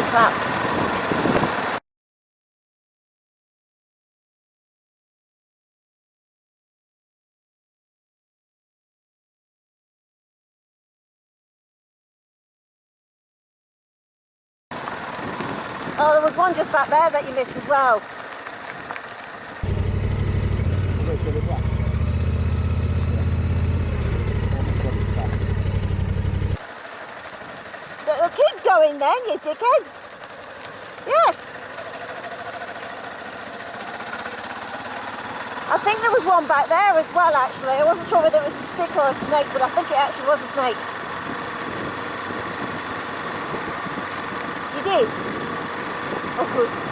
clap. Oh, there was one just back there that you missed as well. Well, keep going then, you dickhead. Yes. I think there was one back there as well, actually. I wasn't sure whether it was a stick or a snake, but I think it actually was a snake. You did? Oh, good.